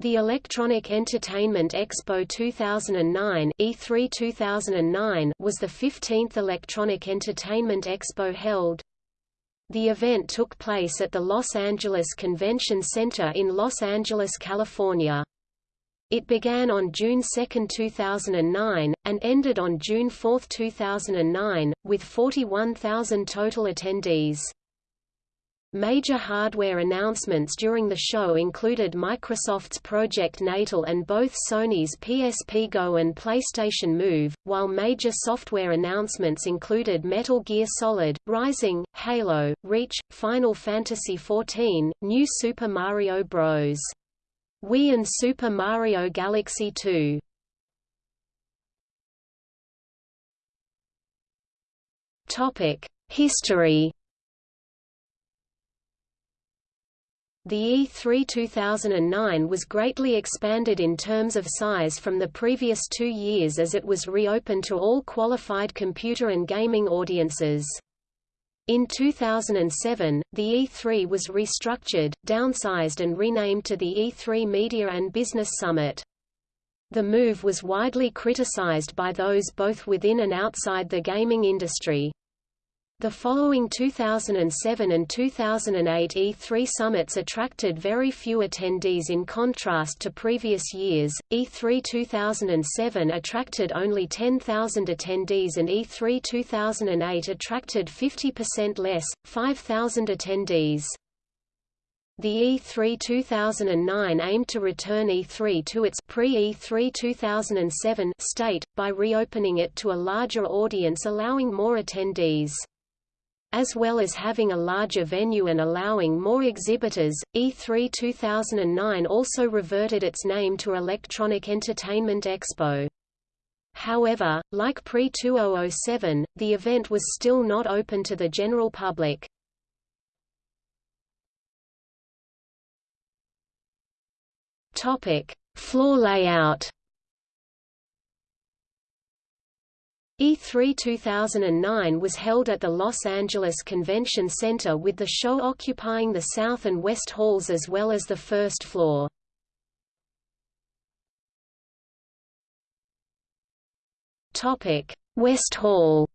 The Electronic Entertainment Expo 2009 E3 2009 was the 15th Electronic Entertainment Expo held. The event took place at the Los Angeles Convention Center in Los Angeles, California. It began on June 2, 2009, and ended on June 4, 2009, with 41,000 total attendees. Major hardware announcements during the show included Microsoft's Project Natal and both Sony's PSP Go and PlayStation Move, while major software announcements included Metal Gear Solid, Rising, Halo, Reach, Final Fantasy XIV, New Super Mario Bros. Wii and Super Mario Galaxy 2. History The E3 2009 was greatly expanded in terms of size from the previous two years as it was reopened to all qualified computer and gaming audiences. In 2007, the E3 was restructured, downsized and renamed to the E3 Media and Business Summit. The move was widely criticized by those both within and outside the gaming industry. The following 2007 and 2008 E3 summits attracted very few attendees in contrast to previous years. E3 2007 attracted only 10,000 attendees and E3 2008 attracted 50% less, 5,000 attendees. The E3 2009 aimed to return E3 to its pre-E3 2007 state, by reopening it to a larger audience allowing more attendees. As well as having a larger venue and allowing more exhibitors, E3 2009 also reverted its name to Electronic Entertainment Expo. However, like pre-2007, the event was still not open to the general public. Floor layout E3 2009 was held at the Los Angeles Convention Center with the show occupying the south and west halls as well as the first floor. West Hall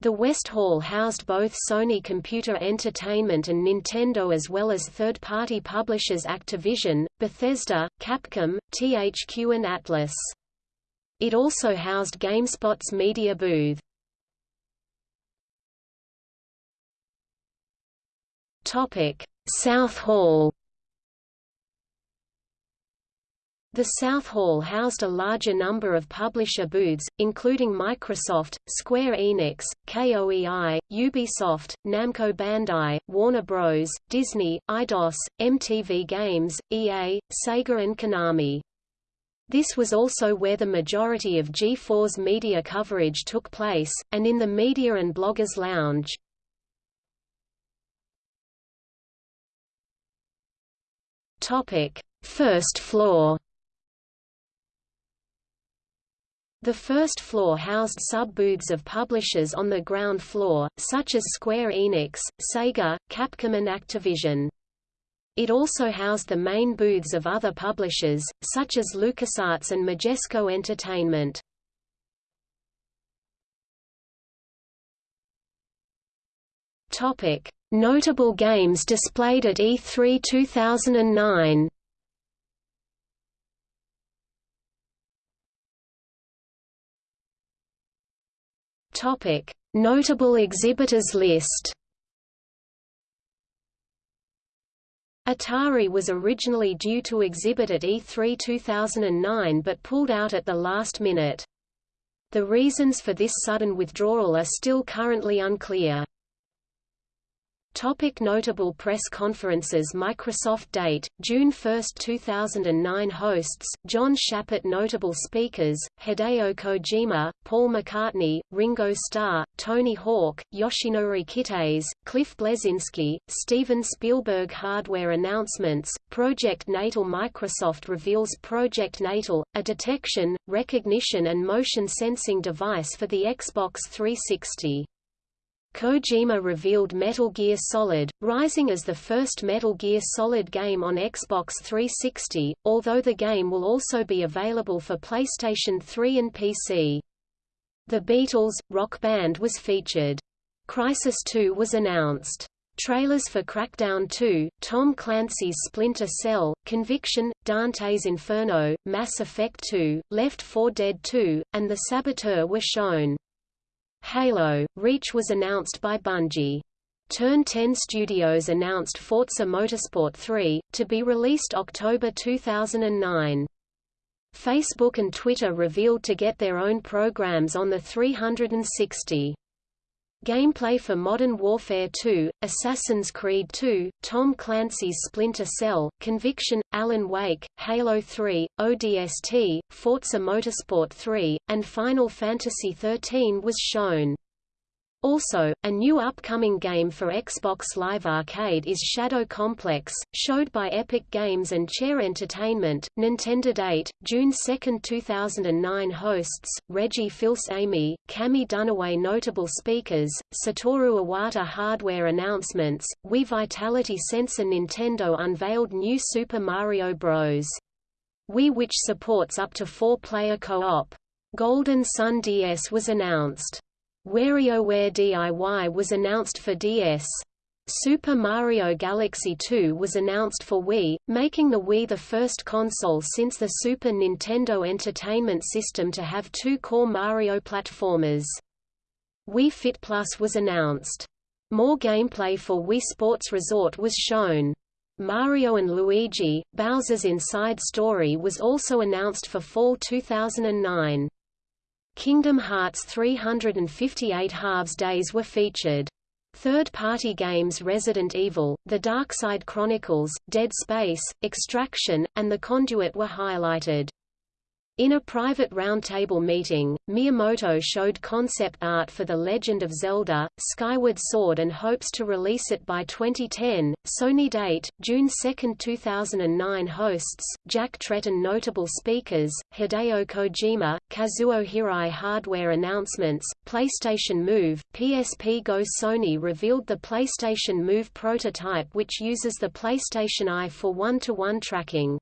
The West Hall housed both Sony Computer Entertainment and Nintendo as well as third-party publishers Activision, Bethesda, Capcom, THQ and Atlus. It also housed GameSpot's media booth. Topic: South Hall. The South Hall housed a larger number of publisher booths, including Microsoft, Square Enix, KOEI, Ubisoft, Namco Bandai, Warner Bros., Disney, Eidos, MTV Games, EA, Sega and Konami. This was also where the majority of G4's media coverage took place, and in the Media and Bloggers Lounge. First floor The first floor housed sub-booths of publishers on the ground floor, such as Square Enix, Sega, Capcom and Activision. It also housed the main booths of other publishers, such as LucasArts and Majesco Entertainment. Notable games displayed at E3 2009. Topic: Notable exhibitors list. Atari was originally due to exhibit at E3 2009 but pulled out at the last minute. The reasons for this sudden withdrawal are still currently unclear. Topic notable press conferences Microsoft date, June 1, 2009 Hosts, John Shappert Notable speakers, Hideo Kojima, Paul McCartney, Ringo Starr, Tony Hawk, Yoshinori Kitase, Cliff Bleszinski, Steven Spielberg Hardware announcements, Project Natal Microsoft reveals Project Natal, a detection, recognition and motion sensing device for the Xbox 360. Kojima revealed Metal Gear Solid, rising as the first Metal Gear Solid game on Xbox 360, although the game will also be available for PlayStation 3 and PC. The Beatles, Rock Band was featured. Crysis 2 was announced. Trailers for Crackdown 2, Tom Clancy's Splinter Cell, Conviction, Dante's Inferno, Mass Effect 2, Left 4 Dead 2, and The Saboteur were shown. Halo, Reach was announced by Bungie. Turn 10 Studios announced Forza Motorsport 3, to be released October 2009. Facebook and Twitter revealed to get their own programs on the 360. Gameplay for Modern Warfare 2, Assassin's Creed 2, Tom Clancy's Splinter Cell, Conviction, Alan Wake, Halo 3, ODST, Forza Motorsport 3, and Final Fantasy XIII was shown. Also, a new upcoming game for Xbox Live Arcade is Shadow Complex, showed by Epic Games and Chair Entertainment. Nintendo Date, June 2, 2009 Hosts, Reggie Fils-Aimé, Cammie Dunaway Notable speakers, Satoru Iwata Hardware announcements, Wii Vitality Sensor Nintendo unveiled new Super Mario Bros. Wii which supports up to four-player co-op. Golden Sun DS was announced. WarioWare DIY was announced for DS. Super Mario Galaxy 2 was announced for Wii, making the Wii the first console since the Super Nintendo Entertainment System to have two core Mario platformers. Wii Fit Plus was announced. More gameplay for Wii Sports Resort was shown. Mario & Luigi, Bowser's Inside Story was also announced for fall 2009. Kingdom Hearts 358 Halves Days were featured. Third-party games Resident Evil, The Darkside Chronicles, Dead Space, Extraction, and The Conduit were highlighted. In a private roundtable meeting, Miyamoto showed concept art for The Legend of Zelda, Skyward Sword and hopes to release it by 2010. Sony date, June 2, 2009 Hosts, Jack Tretton Notable speakers, Hideo Kojima, Kazuo Hirai Hardware announcements, PlayStation Move, PSP Go Sony revealed the PlayStation Move prototype which uses the PlayStation Eye for one-to-one -one tracking.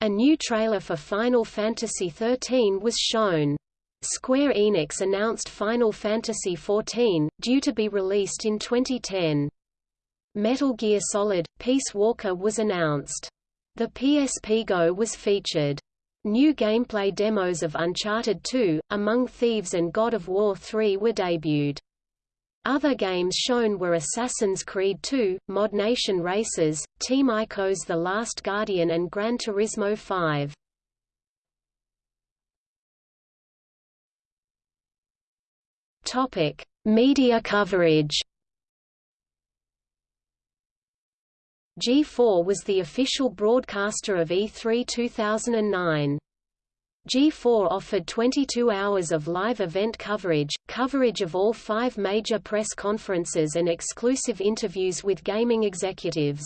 A new trailer for Final Fantasy XIII was shown. Square Enix announced Final Fantasy XIV, due to be released in 2010. Metal Gear Solid, Peace Walker was announced. The PSP Go was featured. New gameplay demos of Uncharted 2, Among Thieves and God of War 3 were debuted. Other games shown were Assassin's Creed 2, ModNation Racers, Team Ico's The Last Guardian and Gran Turismo 5. Topic: Media coverage. G4 was the official broadcaster of E3 2009. G4 offered 22 hours of live event coverage, coverage of all five major press conferences and exclusive interviews with gaming executives.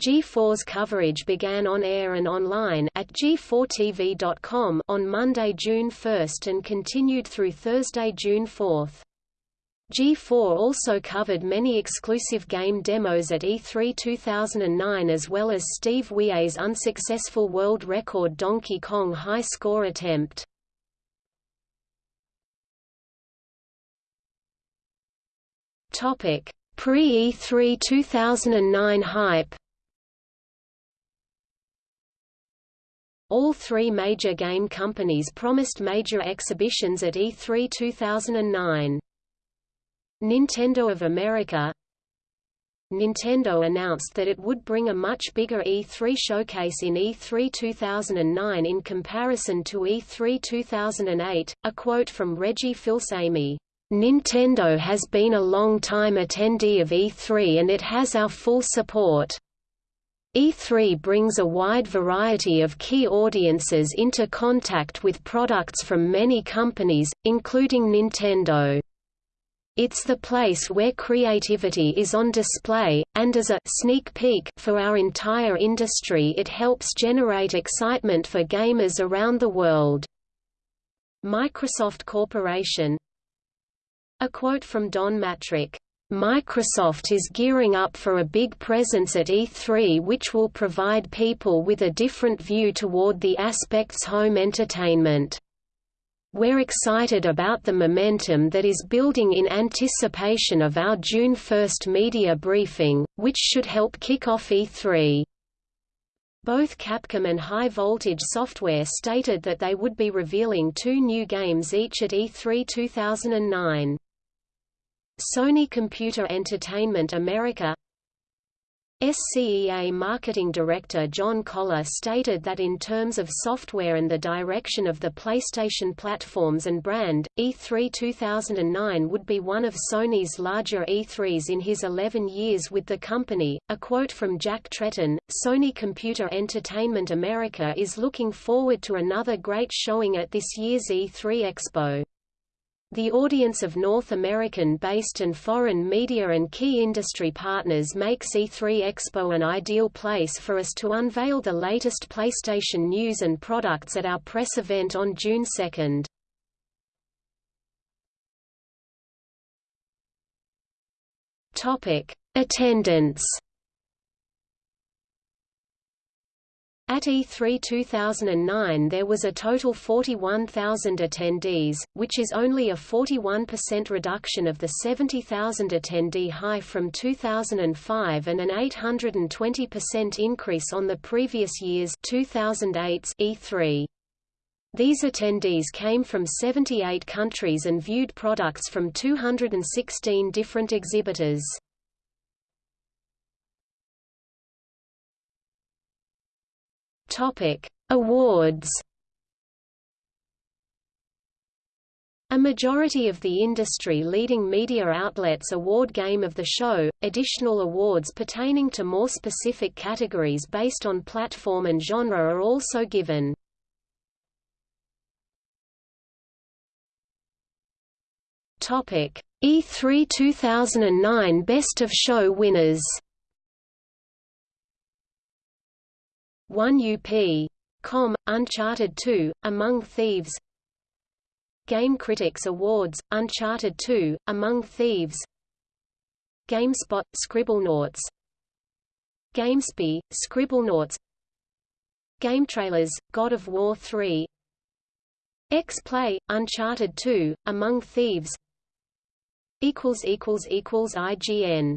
G4's coverage began on air and online at g4tv.com on Monday, June 1 and continued through Thursday, June 4. G4 also covered many exclusive game demos at E3 2009 as well as Steve Wie's unsuccessful world record Donkey Kong high score attempt. Pre-E3 2009 hype All three major game companies promised major exhibitions at E3 2009. Nintendo of America Nintendo announced that it would bring a much bigger E3 showcase in E3 2009 in comparison to E3 2008. A quote from Reggie Fils-Aimé, Nintendo has been a long-time attendee of E3 and it has our full support. E3 brings a wide variety of key audiences into contact with products from many companies, including Nintendo. It's the place where creativity is on display, and as a sneak peek for our entire industry it helps generate excitement for gamers around the world. Microsoft Corporation A quote from Don Mattrick, Microsoft is gearing up for a big presence at E3 which will provide people with a different view toward the aspects home entertainment. We're excited about the momentum that is building in anticipation of our June 1 media briefing, which should help kick off E3. Both Capcom and High Voltage Software stated that they would be revealing two new games each at E3 2009. Sony Computer Entertainment America SCEA marketing director John Koller stated that in terms of software and the direction of the PlayStation platforms and brand, E3 2009 would be one of Sony's larger E3s in his 11 years with the company. A quote from Jack Tretton Sony Computer Entertainment America is looking forward to another great showing at this year's E3 Expo. The audience of North American-based and foreign media and key industry partners makes E3 Expo an ideal place for us to unveil the latest PlayStation news and products at our press event on June 2. Topic: Attendance At E3 2009 there was a total 41,000 attendees, which is only a 41% reduction of the 70,000 attendee high from 2005 and an 820% increase on the previous year's 2008's E3. These attendees came from 78 countries and viewed products from 216 different exhibitors. Topic: Awards. A majority of the industry-leading media outlets award Game of the Show, additional awards pertaining to more specific categories based on platform and genre are also given. E3 2009 Best of Show winners 1 UP. Com, Uncharted 2, Among Thieves. Game Critics Awards, Uncharted 2, Among Thieves. GameSpot, Scribblenauts. GameSpy, Scribblenauts. Game Trailers, God of War 3 X-Play, Uncharted 2, Among Thieves. IGN